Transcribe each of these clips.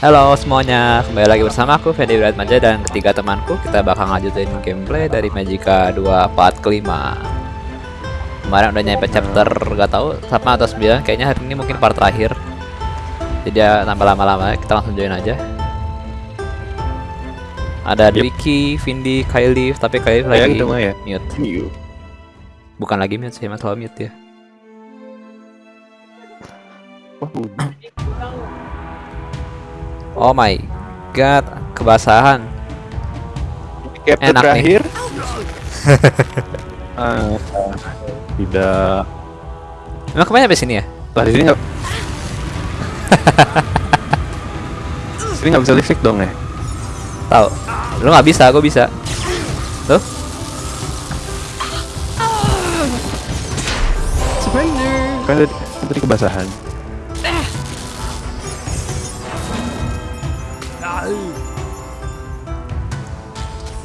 Halo semuanya, kembali lagi bersama aku Fendi Manja dan ketiga temanku kita bakal ngajutin gameplay dari Magica 2 part kelima Kemarin udah nyampe chapter gak tahu 8 atau 9 kayaknya hari ini mungkin part terakhir Jadi ya tambah lama-lama kita langsung join aja Ada Yep. Dwiki, Vindi, Kylie, tapi Kylie Kayak lagi gitu mah ya. mute. Bukan lagi mute sih, masalah mute ya udah. Oh my god, kebasahan Chapter Enak nih. terakhir. Ah, tidak. Emang ke mana sampai sini ya? Lah di sini nggak. sini nggak bisa listrik dong ya? Tahu. Lu nggak bisa, gue bisa. Tuh. Kan tadi, tadi kebasahan.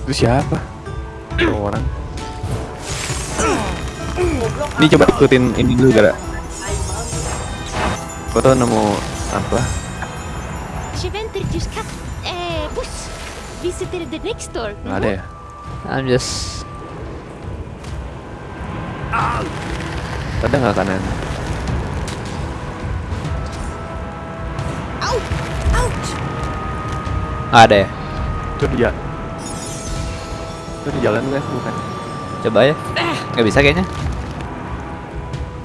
Itu siapa? Oh, orang. Ini coba ikutin ini dulu gara. Kau tahu nemu apa? Eh, buss. Visited the next door. Nggak ada ya? I'm just Ada nggak kanan? Out! Ada ya. Itu dia. Itu di jalan kan bukan? Coba ya. Nggak bisa kayaknya.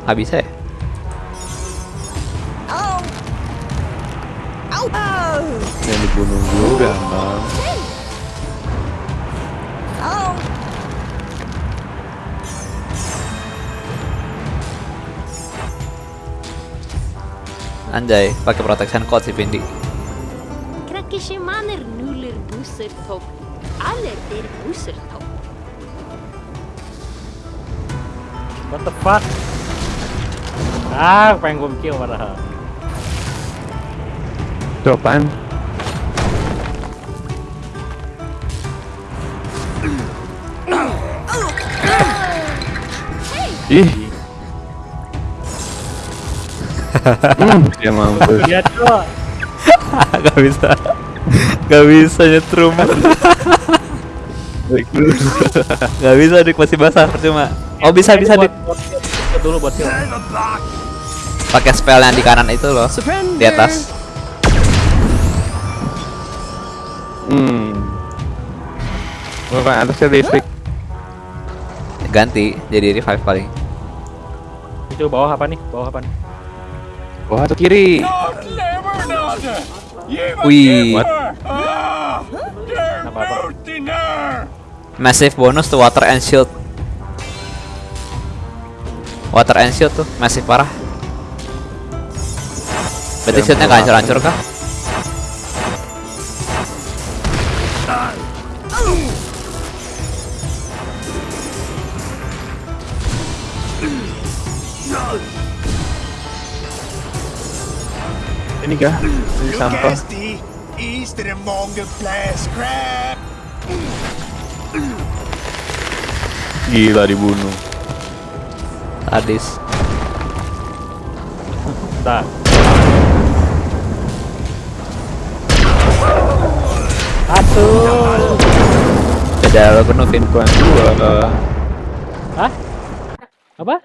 Nggak bisa ya. Oh! Oh! Yang dibunuh juga, bang. Oh! Anjay, pakai protection code si Vindi. Krakkeshemaner nuller busser topp. Aller der busser topp. What the fuck? Ah, pengen gue kill padahal. Itu apaan? Ih. hmm, dia mampus. Lihat tuh. Gak bisa. Gak bisa nyetrum. Gak bisa dik masih basah percuma. Oh bisa bisa dik. Dulu buat. Pakai spell yang di kanan itu loh. Di atas. Hmm. Bukan atasnya listrik. Ganti jadi revive paling. Itu bawah apa nih? Bawah apa nih? Wah, atau kiri. Wih, massive bonus to water and shield. Water and shield tuh massive parah. Berarti shieldnya nggak hancur-hancur kah? Ini kah? Ini sampah. Gila dibunuh. Sadis. Tak. Aduh. Beda lo penuh Vin. Bukan gua. Hah? Apa?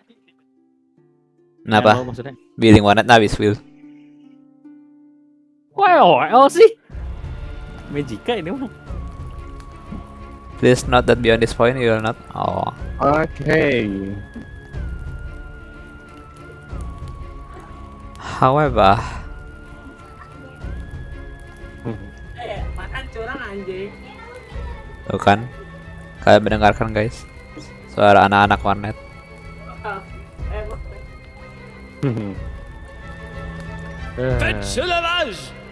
Kenapa? Billing warnet habis Will. Wah, OL sih. Magica ini mah. Please note that beyond this point you will not. Oh. Oke. However, tuh kan, kalian mendengarkan guys, suara anak-anak warnet.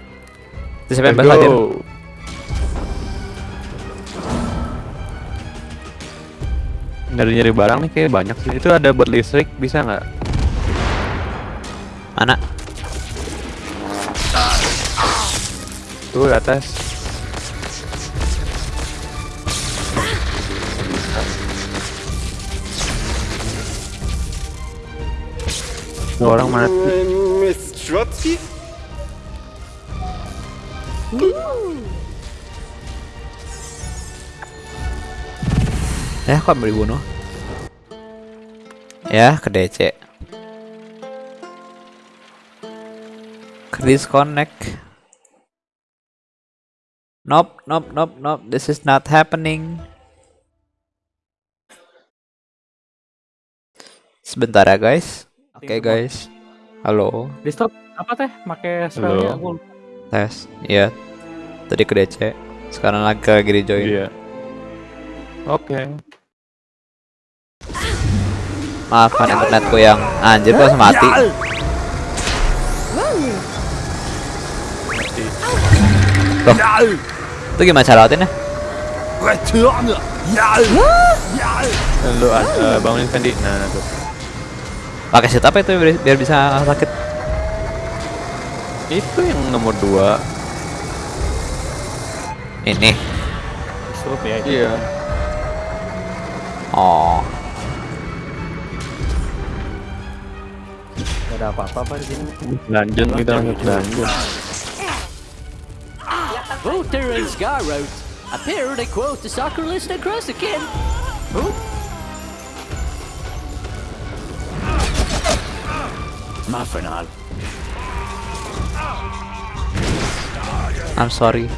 Itu siapa yang bahas hadir? Nyari-nyari barang nih kayak banyak sih. Itu ada buat listrik, bisa nggak? Mana? Tuh di atas. Tuh orang mati. Miss Trotsky? Ya, kok mau dibunuh? Ya, ke DC. Ke disconnect. Nope, nope, nope, nope. This is not happening. Sebentar ya, guys. Oke, guys. Halo, Di stop apa teh? Make Halo. aku. Tes. Iya. Tadi ke DC. Sekarang lagi lagi di join. Iya. Oke. Maafkan internetku yang anjir kok mati. Loh, itu gimana cara! Ja! Lu uh, bangunin Fendi. Nah, nah tuh. Pakai set apa itu biar, biar bisa sakit? Itu yang nomor dua. Ini. Stop ya. itu. Iya. Oh, Gak ada apa-apa apa di sini. Dungeon kita masuk dungeon. Voter and Scarrow. Appear they quote the soccer list across again. Maffinal. I'm sorry.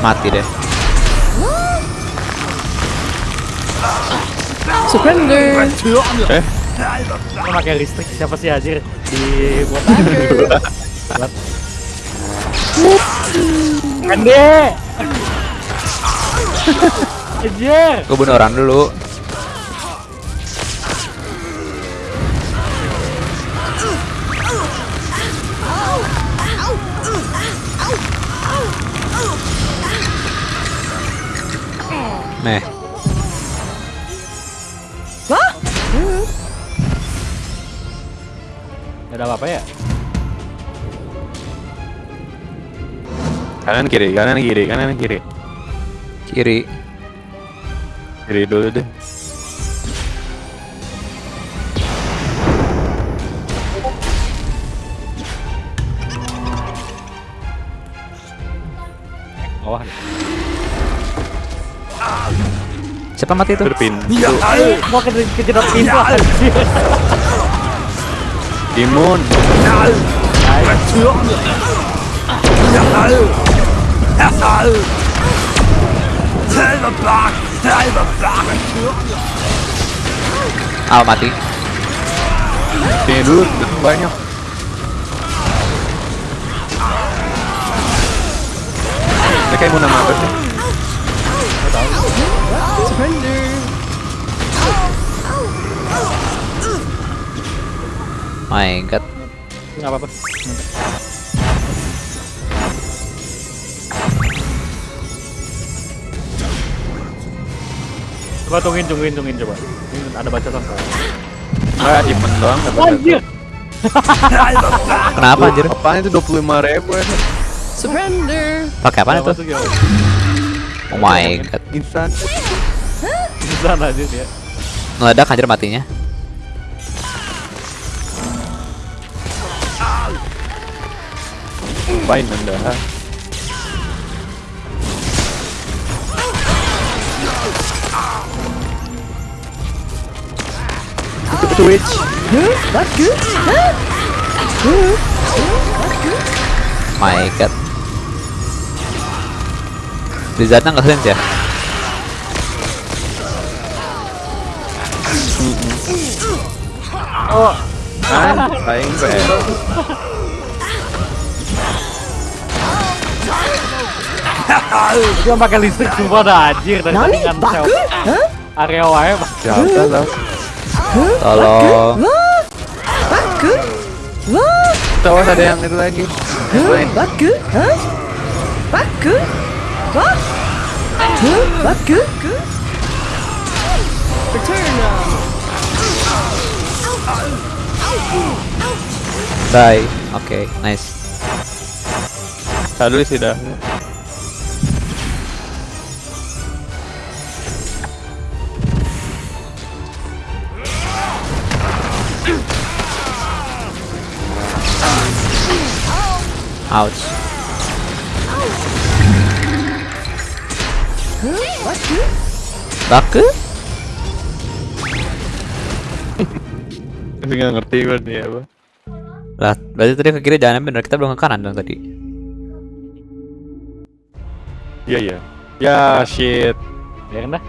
Mati deh. Return! Eh, Ini pakai listrik siapa sih anjir di buat Kande. Anjir. Gue bunuh orang dulu. Meh. Gak ada apa-apa ya? kanan kiri, kanan kiri, kanan kiri. Kiri. Kiri dulu deh. Siapa mati itu? Berpintu. Ja! Mau ke kejedot pintu. Imun. Blag! Al mati. Sini dulu banyak. Mereka imun nama apa sih? My god. Enggak apa-apa. Coba tungguin, tungguin, tungguin coba. Ini ada baca sama. Ah, imun doang. dapat Anjir. Kenapa anjir? Apaan itu 25 ribu ya? Pakai apa itu? Oh my god. Instan. Bisa aja dia. Meledak anjir matinya. Apain anda? Twitch. My god. Blizzardnya nggak sense ya? Anjir, paling keren. Dia pakai listrik sumpah dah anjir dan kan area wae Pak. Siapa lah? Tolong. Awas ada yang itu lagi. Yang lain. Die. Oke, okay, nice. Salut sih dah. Ouch. Baku? Tapi nggak ngerti gue nih apa. Lah, berarti tadi ke kiri jangan bener, kita belum ke kanan dong tadi. Iya iya. Ya shit. Biarin dah.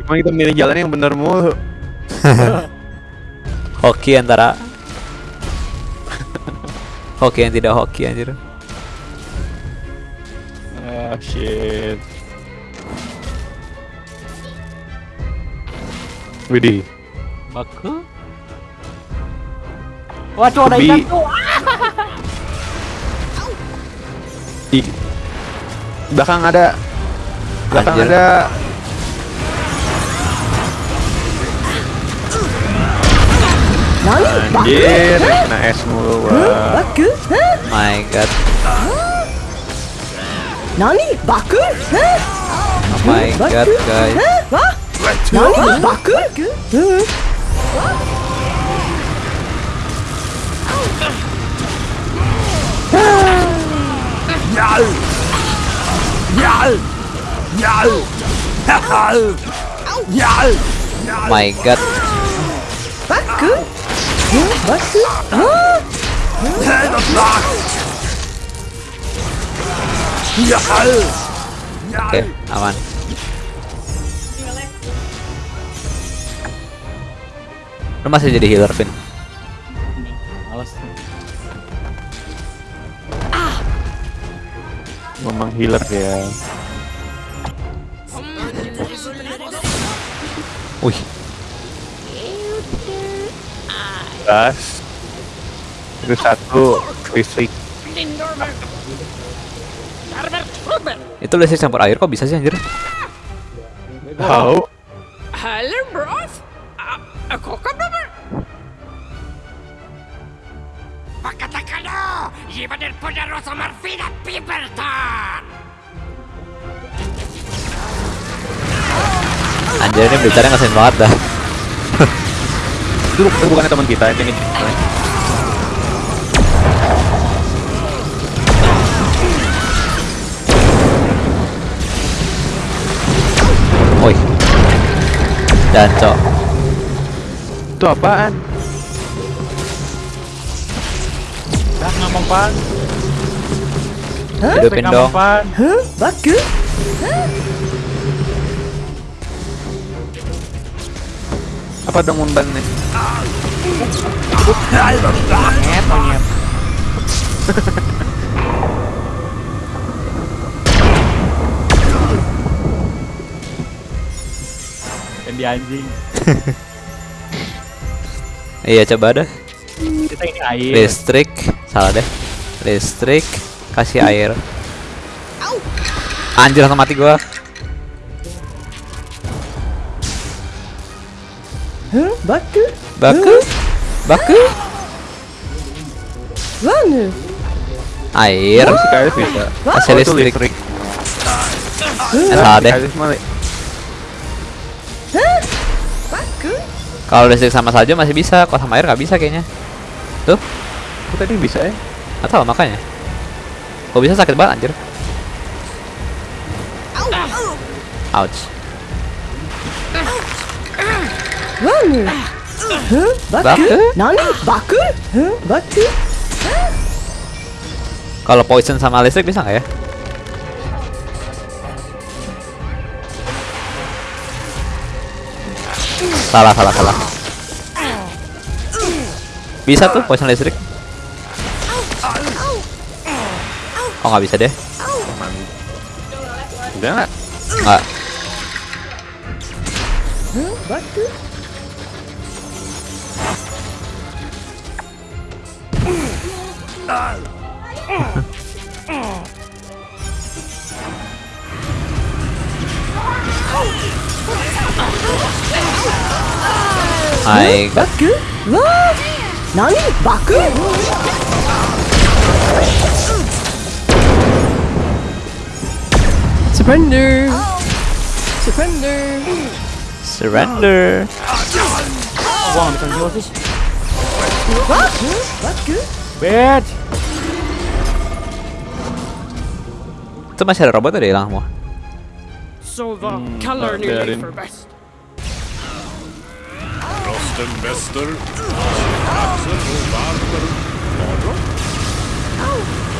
Emang kita milih jalan yang bener mulu. Hoki antara Hoki yang tidak hoki anjir. Ah shit. Widih. Baku. Waduh ada ikan tuh. Di belakang ada belakang Anjir. ada anjir kena es mulu wah My god. Nani? Baku? Huh? Oh my god, guys. Nani? Baku? My god. Huh? Oke, aman. Lu masih jadi healer, Vin. Memang healer ya Wih, gas itu satu listrik. Itu listrik campur air kok bisa sih anjir? tahu. Hello, bros. Aku iba del poderoso Marfina Piperton. Anjir ini bicaranya ngeselin banget dah. itu bu- bukannya teman kita ini Woi. Jancok. itu apaan Dah ngomong pan. Hidupin dong. pan. Huh? Baku? apa dong undang nih Nyet, anjing. Iya coba dah. Kita ini air. Listrik, salah deh. Listrik, kasih air. Anjir langsung mati gua. Huh? Baku? Baku, baku, Mana? air, kasih Oh, itu listrik. Eh, salah deh. Kalau listrik sama salju masih bisa, kalau sama air nggak bisa kayaknya. Tuh, Kok tadi bisa ya atau makanya. Kok bisa sakit banget anjir. Ouch. Huh? Baku? Nani? Baku? Huh? Baku? Kalau poison sama listrik bisa nggak ya? Salah, salah, salah. Bisa tuh poison listrik. Oh nggak bisa deh. udah nggak Nggak. Huh? Baku? Nani? Baku? Surrender! Surrender! Surrender. Gua nggak bisa heal sih. Wah! Baku? Bitch. masih ada robot udah hilang semua. So the Hmm, color new biarin. for best. Rostenbester.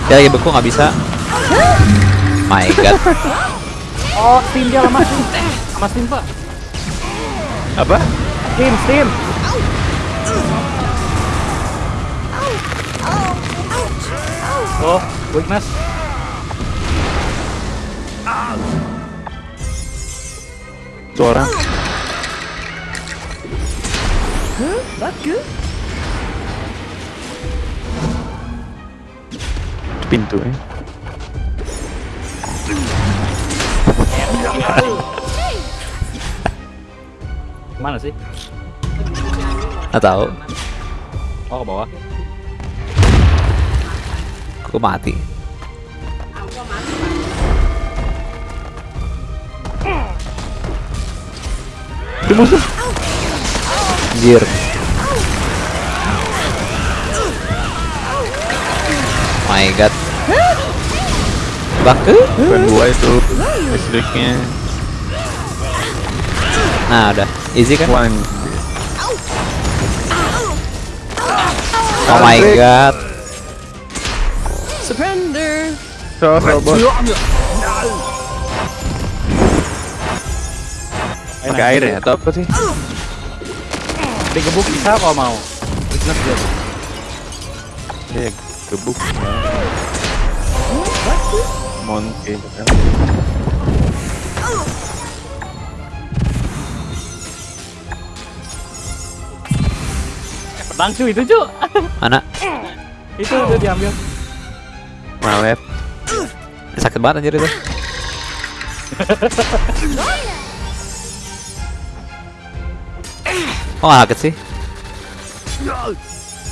Dia lagi beku nggak bisa. My god. Oh, Steam dia lama Steam. Sama Steam, Pak. Apa? Steam, Steam. Oh, weakness. Itu orang. Baku. Pintu ya. Mana sih? Nggak tahu. Oh, ke bawah. Aku mati. Itu musuh. Anjir. My god. Baku? Bukan gua itu. Listriknya. Nah, udah. Easy kan? One. Oh my god. Surrender. So, robot. Pakai air ya atau apa sih? Digebuk bisa kalau mau. Weakness dia. Tuh. Ya, gebuk. Monkey. Pedang cuy itu, cuy. Mana? itu udah diambil. Malet. Sakit banget anjir itu. Oh sakit sih?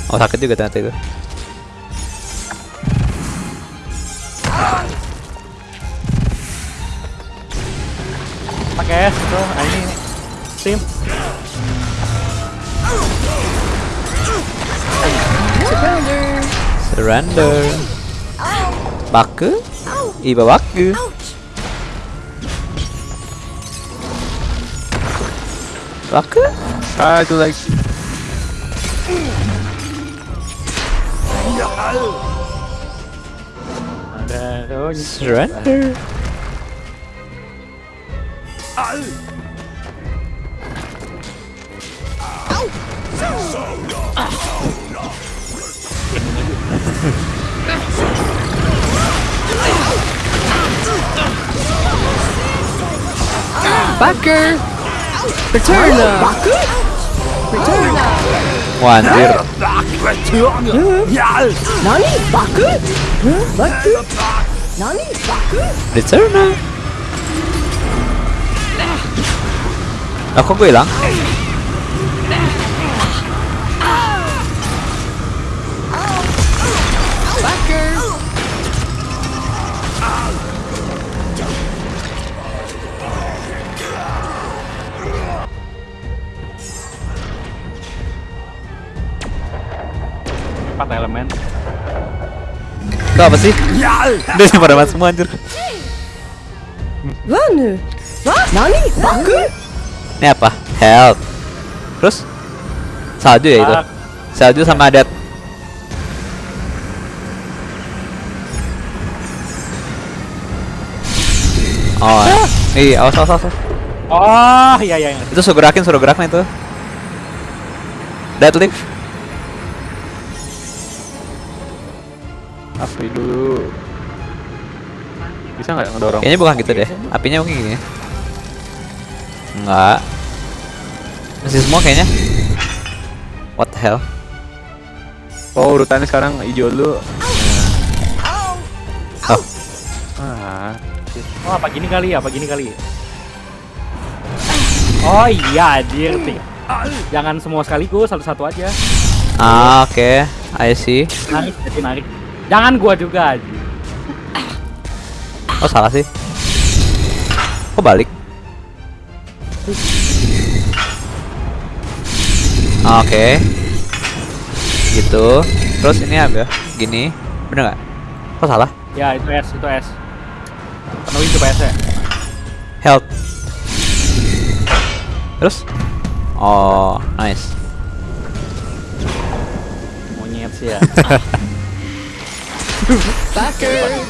Oh sakit juga ternyata itu. Pakai es itu. Nah, ini ini. Steam. Surrender. Surrender. Baku? Iba baku. Baku? Ah, itu lagi. Ada oh, ini. Surrender. Backer. Return. Baku. Return. Wah anjir. Nani? Baku? Huh? Baku? Nani? Baku? Return. Lah kok gue hilang? Empat elemen. Itu apa sih? Udah pada mati semua anjir. What? Nani? Baku? Ini apa? Health. Terus? Salju ya itu? Salju sama dead. Oh, iya, awas, awas, awas. Oh, iya iya. iya. Itu suruh gerakin, suruh gerakin itu. Deadlift. Api dulu. Bisa nggak ngedorong? Kayaknya bukan gitu deh. Apinya mungkin gini. Enggak. Masih semua kayaknya. What the hell? Oh, urutannya sekarang hijau dulu. Oh, Ah, Oh, apa gini kali ya? Apa gini kali? Oh iya, anjir. Jangan semua sekaligus, satu-satu aja. ah, oke. I see. Narik, jadi narik. Jangan gua juga anjir. Oh, salah sih. Kok balik? Oke. Gitu. Terus ini apa? Gini. Bener nggak? Kok salah? Ya, itu S, itu S. Penuhin coba ya. Health. Terus? Oh, nice. Monyet sih ya. Backer.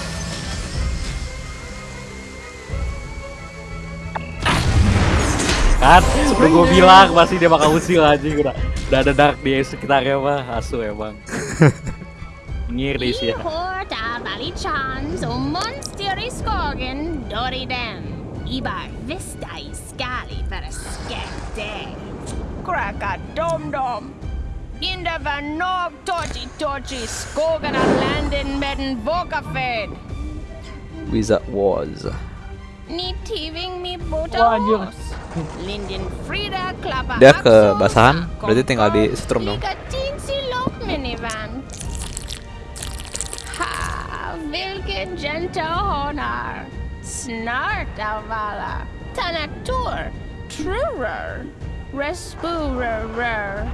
Kan udah gue bilang pasti dia bakal usil aja udah udah ada dark di sekitarnya mah asu emang ngiri sih ya. Ibar skali. Kraka dom dom. Nog landen. Wizard Wars. Dia kebasahan, berarti tinggal di setrum dong. Lika tinsi lok minivan. Ha, vilken gentle honor. Snart av alla. Tanatur, trurer, respurer.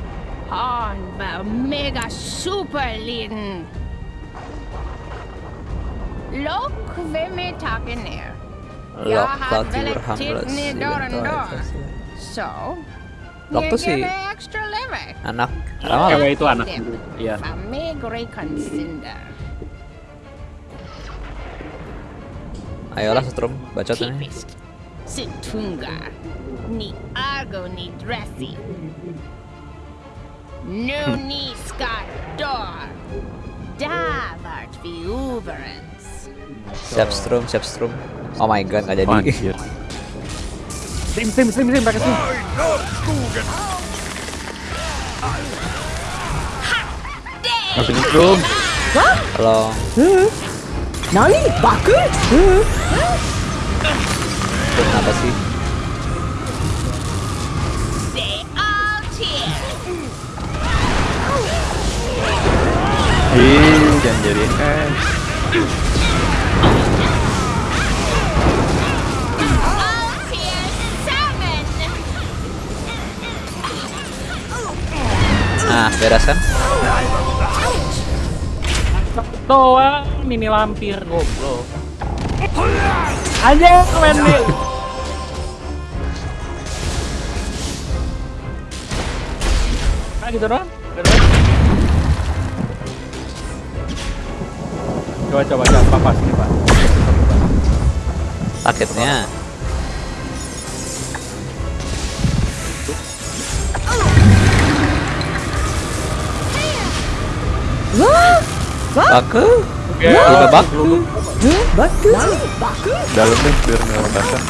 Han var mega superliten. Lock vem är tagen ner? Jag Lock har Platy väldigt berhamras titt ner dörren då. Så, Lock tuh si anak ramal. cewek itu anak iya. Ayolah setrum, bacot ini. Typiskt. Situnga. Ni ago ni dressy. Nu ni ska dö. Där vart vi överens. Siap strum, siap strum. Oh my god, nggak jadi. Anjir. sim sim sim sim pakai sim Masih nyetrum. Kalau Nani? Baku? strum apa sih? Ih, jangan jadi eh. Nah, beres kan? doang mini lampir goblok. Aja main nih. Nah gitu doang? Coba coba coba pas ini pak Sakitnya. Baku? Udah baku. Baku? Dalam deh biar nggak basah.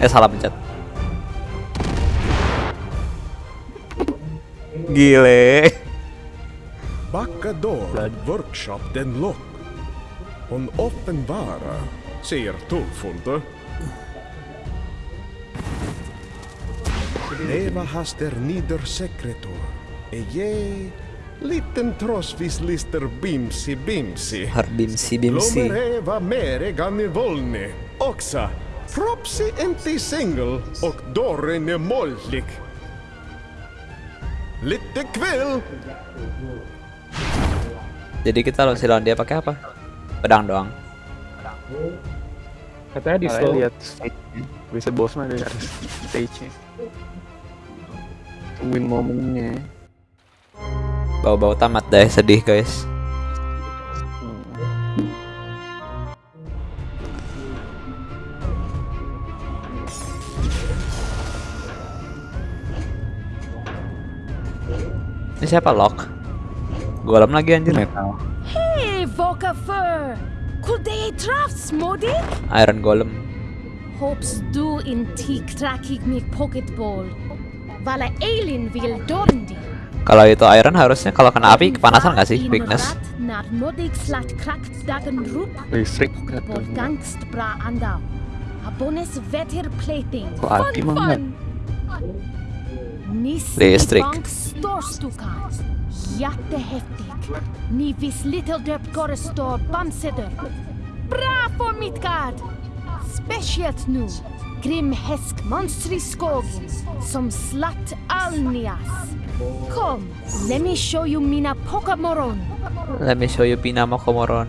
Eh salah pencet. Gile. Backador Workshop den Lock. Hon öppen vara, säger tullfunde. Eva haster nider sekretor. Eje, liten trossvis lister bimsi bimsi. Har bimsi bimsi. Lomer Eva mere ganni volni. Också, Fropsi enti single och dörren är mollig. Lite kväll. Jadi kita harus lawan dia pakai apa? Pedang doang. katanya di slow lihat stage-nya. Bisa bos mah dari stage-nya. Tungguin momennya. Bau-bau tamat deh, sedih guys. Ini siapa Lock? Golem lagi anjir. Metal. Hey, Vokafur! Could they trust Smody? Iron Golem. Hopes du in pocketball. Vala Eilin vill dorndi. Kalau itu Iron harusnya kalau kena api kepanasan nggak sih? Weakness. När modig slat krakt dagen rup. Listrik Bol katanya. gangst bra andau. Abones vetter plating. Kok api mah Listrik. Ni vis little döpt gore stor bamseder. Bra för Midgard! Speciellt nu. Grimhäsk monster i skogen som slatt Alnias. Kom, let me show you mina Pokémoron. Let me show you Pinamo Komoron.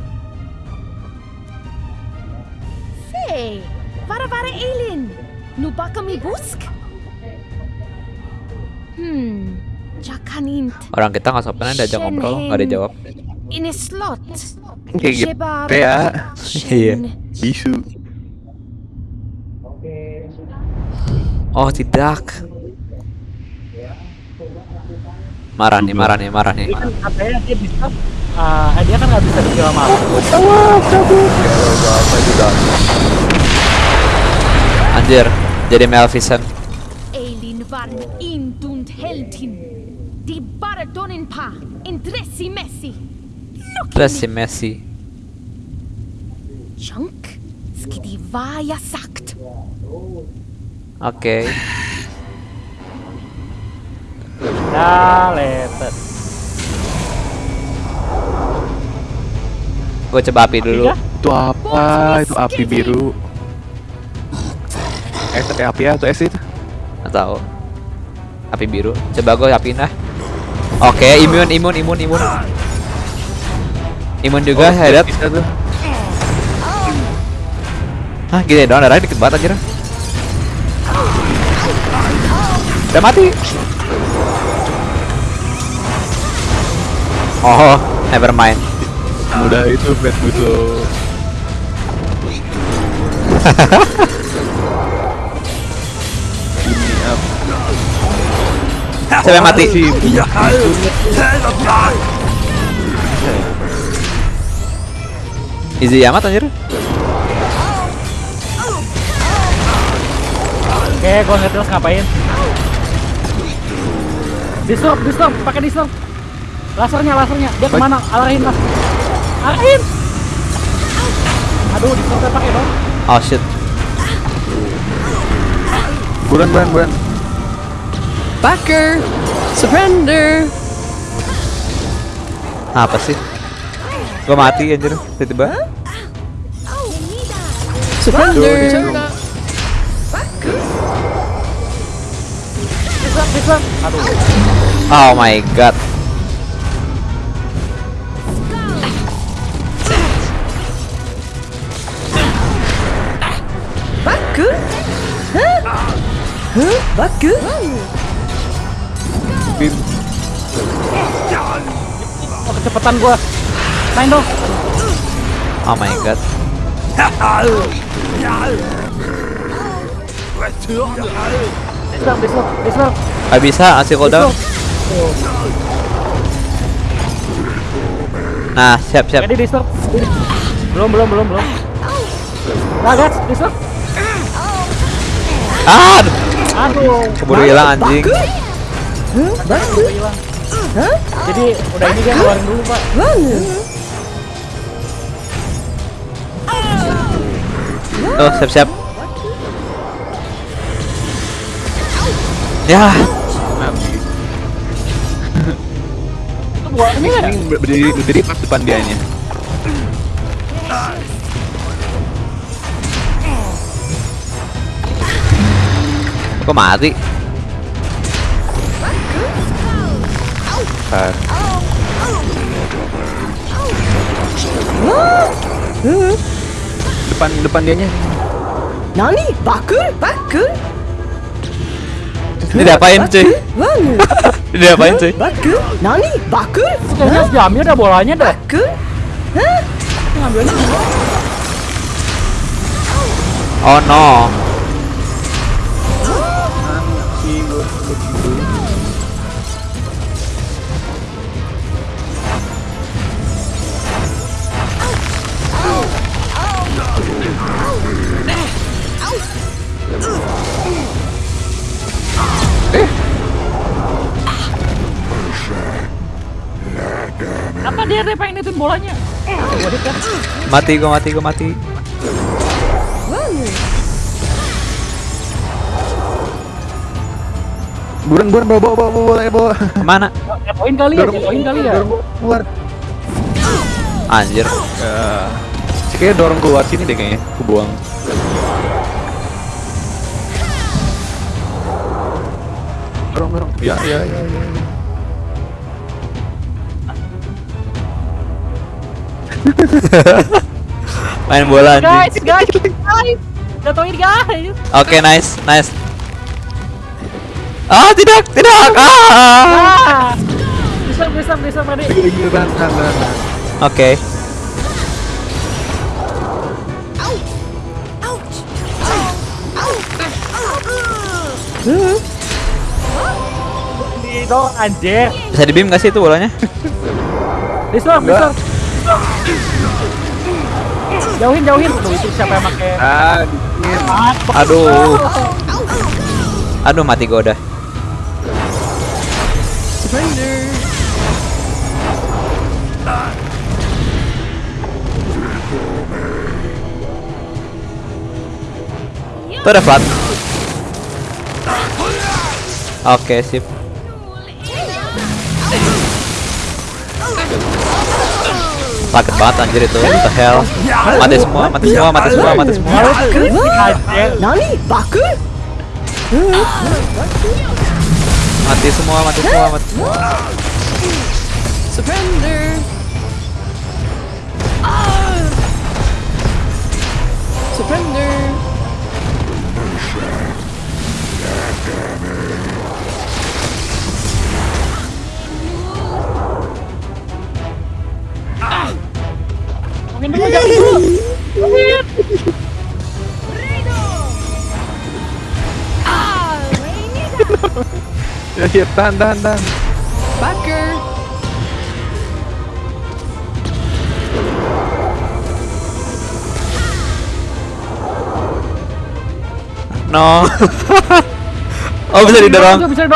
Hei, vara vara Elin. Nu bakom i busk? Hmm, jag kan inte. Orang kita nggak sopan diajak ngobrol, nggak dijawab. Ini slott. Kayak gitu ya. Iya. Bisu. Oh tidak. Marah nih, marah nih, marah nih. Dia kan katanya dia bisa ah, dia kan nggak bisa dijual sama aku. Anjir, jadi Maleficent. Elin var en indund heldin. De bara donen pa, en dressig Messi. Terus si Messi. De vad jag sagt? Oke. Ya, letet. Gue coba api dulu. Itu apa? Itu api biru. Eh api atau es itu? Tahu. Api biru. Coba gue apiin lah. Oke, imun, imun, imun, imun. Imun juga. Bisa tuh. Hah, gini doang, darahnya dikit banget anjir. Udah mati. Oh, never mind. Mudah itu bad apa? Siapa yang mati? Easy amat anjir. Oke, gua nggak jelas ngapain. Disturb, disturb, pakai disturb. Lasernya, lasernya. Dia ke mana? Arahin mas. Arahin. Aduh, disturb pakai dong. Oh shit. bulan bulan bulan. Backer! Surrender! Apa sih? Gua mati anjir tiba-tiba. Surrender! Disturb, disturb. Aduh. Oh my god. Backer! Huh? Huh? Backer? Oh, kecepatan gua. Main dong. Oh my god. Disturb, disturb, disturb. Gak bisa ngasih cooldown. Nah, siap siap. Jadi disturb. Belum, belum, belum, belum. Nah, guys, disturb. Ah, aduh, keburu hilang anjing. Jadi udah ini dia keluarin dulu, Pak. Tuh, siap siap. Ya, Ini berdiri berdiri pas depan dianya. kok mati? Bentar. Depan depan dianya. Nani? Backer? Backer? Ini diapain cuy? Ini diapain cuy? Backer? Nani? Backer? Kayaknya jamnya ada bolanya dah. Backer? Ngambilnya Oh no. Apa dia dia pengen ituin bolanya? Mati gua mati gua mati. Buran buran bawa bawa bawa bawa bawa. Mana? Jatuhin kali ya, poin kali ya. Keluar. Anjir. Uh, kayaknya dorong keluar sini deh kayaknya. Aku buang. Dorong dorong. Ya ya ya. ya. ya. Main bola Guys, guys, guys. Jatuhin guys. Oke, nice, nice. Ah, tidak, tidak. Ah. Ah. Bisa, bisa, bisa, Madi. Oke. Di dong, anjir. Bisa di beam gak sih itu bolanya? Distorm, distorm. Jauhin, jauhin. Tuh, itu siapa yang pakai Ah. Aduh. Aduh, mati gua udah. Itu ada flat. Oke, sip. Sakit banget anjir itu. What the hell? Mati semua, mati semua, mati semua, mati semua. Nani? Baku? Mati semua, mati semua, mati semua. Surrender. Surrender. Mungkin dulu, jangan dulu. Mungkin. Ya, ya, tahan, tahan, tahan. No. oh bisa didorong. Bisa.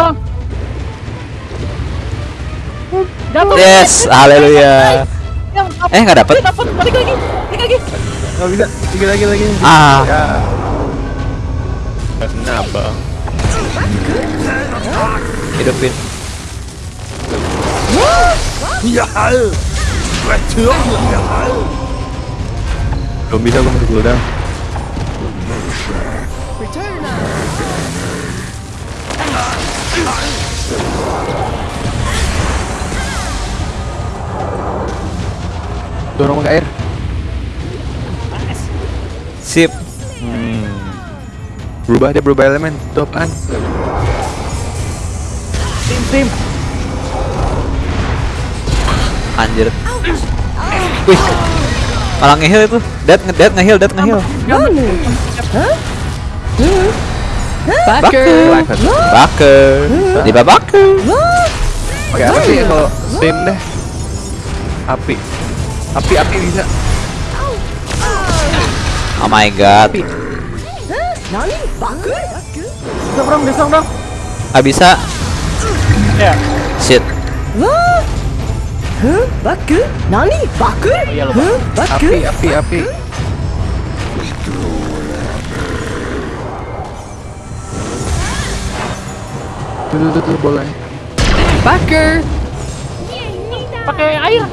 Yes, haleluya. Eh nggak dapet. dapat balik lagi. Balik lagi. Nggak bisa. Lagi lagi lagi. Ah. Ya. Kenapa? Hidupin. Belum bisa gue masih cooldown. Dorong ke air. Sip. Berubah dia berubah elemen. Top an. Tim, tim. Anjir. Wih. Malah ngeheal itu. Dead ngedead ngeheal, dead ngeheal. Nani? Baker. Baker. Diba Baker. Pakai apa sih kalau sim deh? Api. Api api bisa. Oh my god. Distorm dong, distorm dong. Gak bisa. Ya. Shit. Wah. Huh? Baku? Nani? Baku? Api api api. Tuh. Pakai air.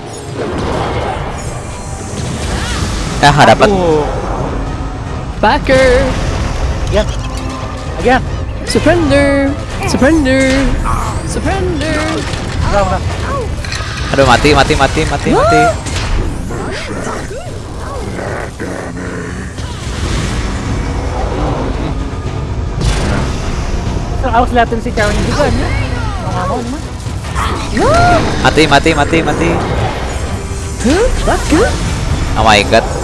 Eh nggak dapat. Backer. Again. Again. Surrender. Surrender. Surrender. Udah, udah. Aduh mati mati mati mati mati. Harus liatin si ceweknya juga nih. Mau nggak mau nih mah. Mati mati mati mati. Huh? Baku? Oh my god.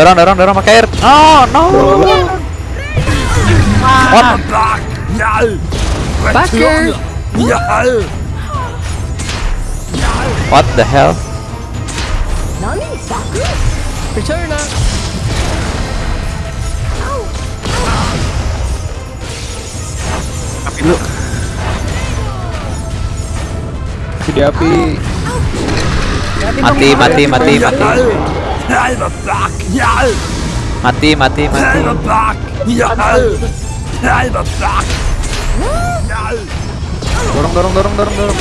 Dorong dorong dorong pakai air. Oh no. Backer. What the hell? Return up. Api dulu. Api. Mati mati mati mati. Mati mati mati. Dorong dorong dorong dorong dorong.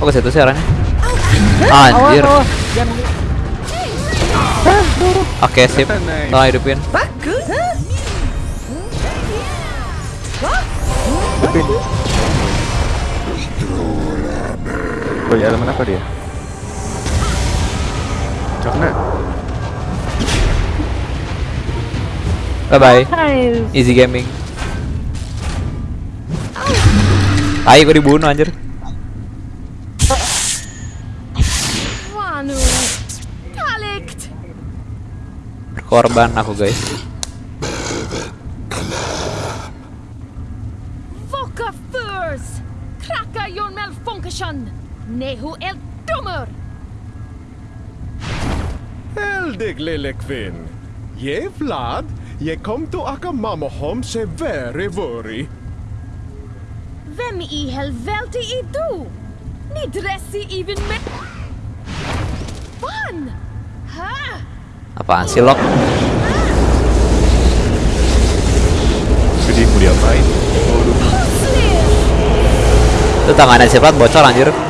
Oh ke situ sih arahnya. Anjir. Oke sip. Tolong hidupin. Hidupin. Oh ya, elemen apa dia? Cokna. Bye bye. Easy gaming. Ayo gue dibunuh anjir. Kalikt. Korban aku guys. Lille kvinn. Je Vlad, je kom to aka mamahom se very worry. Vem i helvete är du? Ni dressi even med... Fan! Ha? Apaan sih lock? Jadi mau diapain? Itu tangannya si Plat bocor anjir.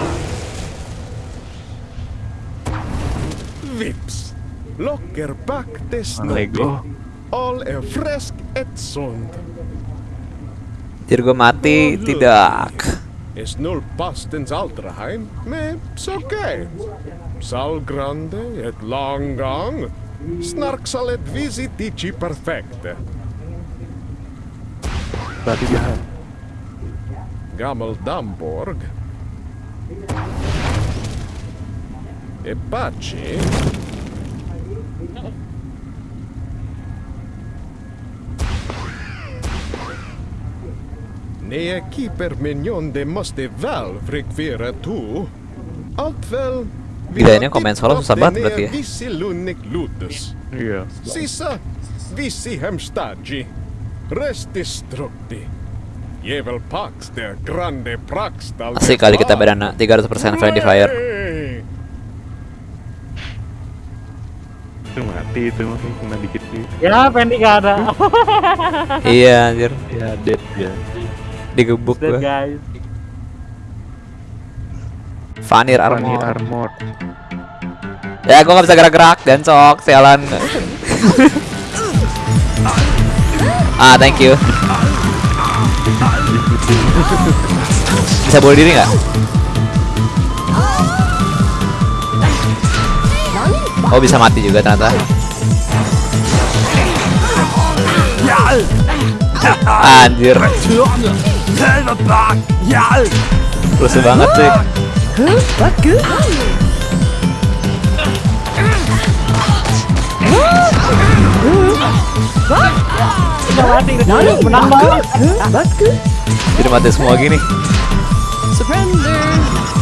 Locker back this Lego. All er a fresh et sound. Dirgo mati oh, tidak. Es null pastens Altraheim, me okay. Sal grande et long Snark Snarksalet visitici perfecte. Berarti dia. Gamel Damborg. E baci. Nej, keeper mignon det måste väl frekvera tu. Allt väl... Ini komen solo susah banget berarti ya. Vissi lunnik lutus. Iya. Sissa, vissi hemstagi. Resti strukti. Jevel pax der grande prax dal Asik kali kita bedana 300% friendly fire. Itu mati itu mungkin kena dikit nih. Ya, Fendi gak ada. Iya anjir, Ya dead ya. Digebuk gue. guys. Vanir Armor. armor. armor. Ya gue gak bisa gerak-gerak dan sok sialan. ah thank you. Bisa bunuh diri nggak? Oh bisa mati juga ternyata. Anjir. Rusuh banget sih. Jadi mati semua gini. Surrender.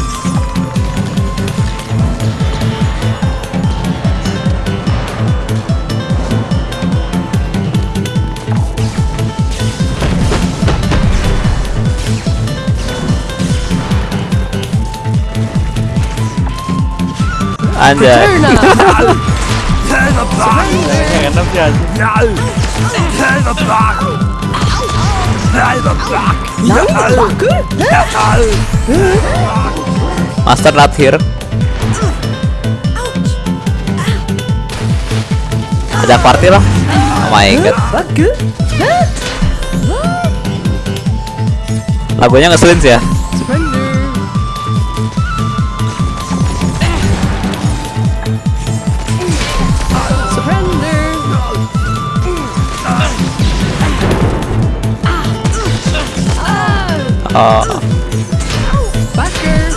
Bagus. Master not here. Ada party lah. Oh my god. Lagunya ngeselin sih ya. Oh, Backer.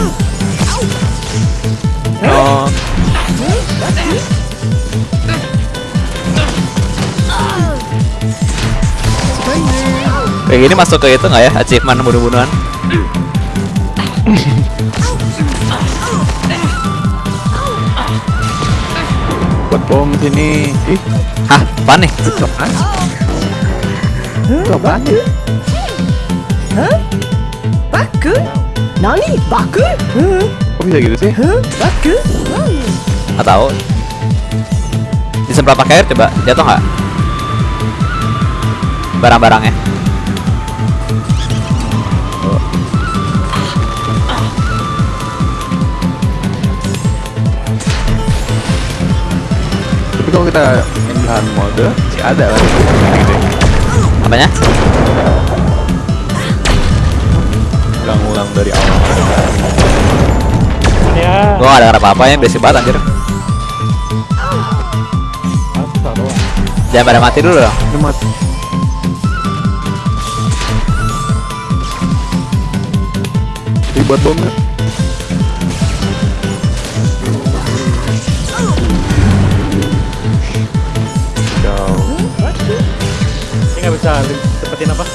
oh. Kayak gini masuk ke itu nggak ya? Achievement bunuh-bunuhan. Buat bom sini. Ih, Hah, apa nih? apaan? Nani? Bagus. Huh? Kok bisa gitu sih? Huh? Bagus. Nggak tahu. Disemprot pakai air coba jatuh nggak? Barang-barangnya. Tapi kalau kita main mode sih ada kan Apanya? Ulang-ulang dari awal Ya. Gua gak ada apa-apa ya, basic banget anjir. Jangan pada mati dulu dong. mati ribet jauh Ini nggak bisa cepetin apa?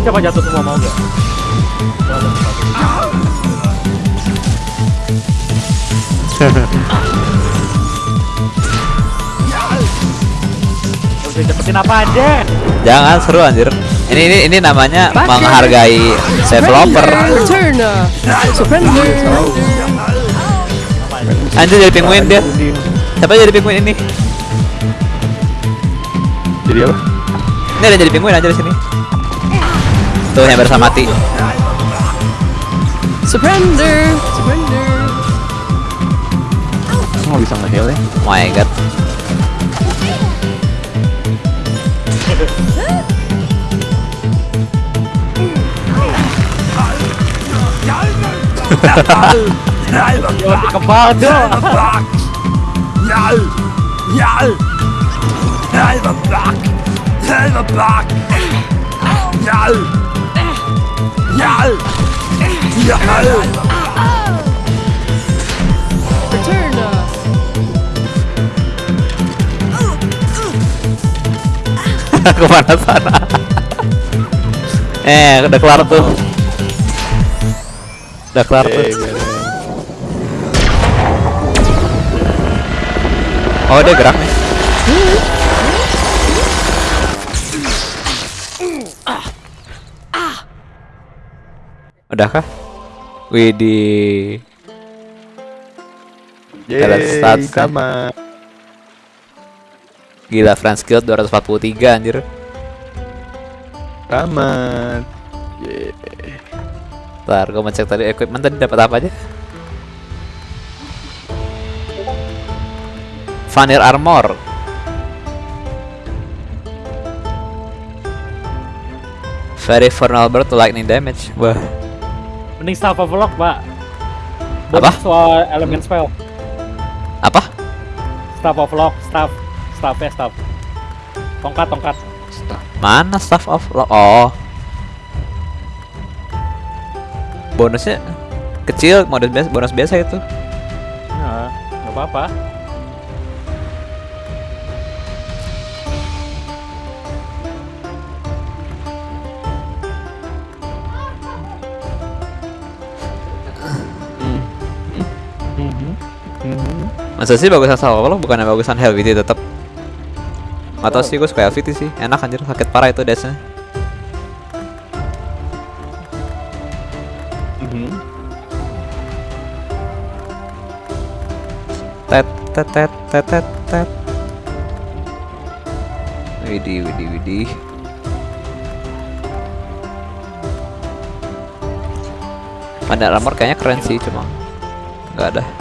Ini coba jatuh semua mau nggak? Cepetin apa aja? Jangan seru anjir. Ini ini ini namanya menghargai developer. Anjir jadi penguin dia. Siapa jadi penguin ini? jadi apa Ini ada jadi penguin anjir di sini. Tuh yang bersama mati. Surrender. Surrender. nggak bisa nge-heal ya Oh my god. Kebal dong. Ke mana sana? eh, udah kelar tuh. Udah kelar tuh. Oh dia gerak nih. Udah kah? Widih. Talent Yeay, nih. sama Gila France Guild 243 anjir. tamat Yeay. Ntar gue mau cek tadi equipment tadi dapat apa aja? Vanir armor. Very vulnerable to lightning damage. Wah, Mending staff of lock, Pak. Apa? Soal elemen spell. apa? Staff of lock, staff, staff ya staff. Tongkat, tongkat. Mana staff of lock? Oh. Bonusnya kecil, modus biasa, bonus biasa itu. Nah, nggak apa-apa. Masa sih bagusan sama lo bukannya bagusan Helviti tetap. Atau sih gue suka Helviti sih, enak anjir sakit parah itu dashnya. Tet tet tet tet tet tet. Widih widih widih. Armor kayaknya keren sih cuma nggak ada.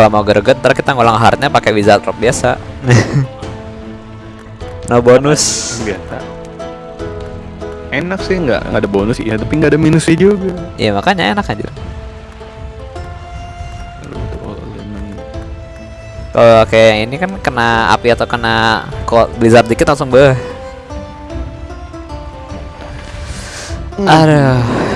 Kalau mau greget ntar kita ngulang hardnya pakai wizard drop biasa. no bonus. biasa enak sih nggak nggak ada bonus iya tapi nggak ada minusnya juga Iya makanya enak anjir. Kalau kayak ini kan kena api atau kena cold blizzard dikit langsung beh. Aduh.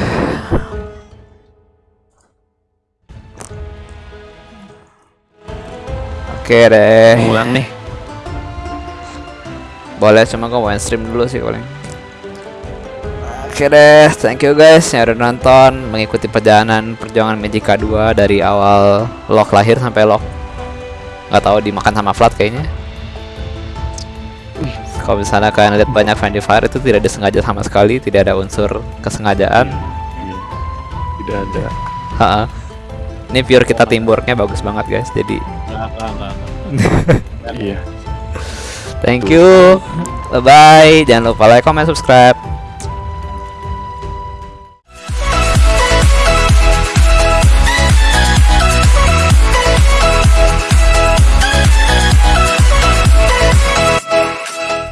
Oke deh. ngulang nih Boleh cuma gue main stream dulu sih paling. Oke deh, thank you guys yang udah nonton mengikuti perjalanan perjuangan Magica 2 dari awal lock lahir sampai lock nggak tahu dimakan sama flat kayaknya. Kalau misalnya kalian lihat banyak friendly fire itu tidak disengaja sama sekali, tidak ada unsur kesengajaan. Iya. tidak ada Ha-ha. Ini pure kita teamworknya bagus banget guys. Jadi Iya thank you, bye bye. Jangan lupa like, comment, subscribe.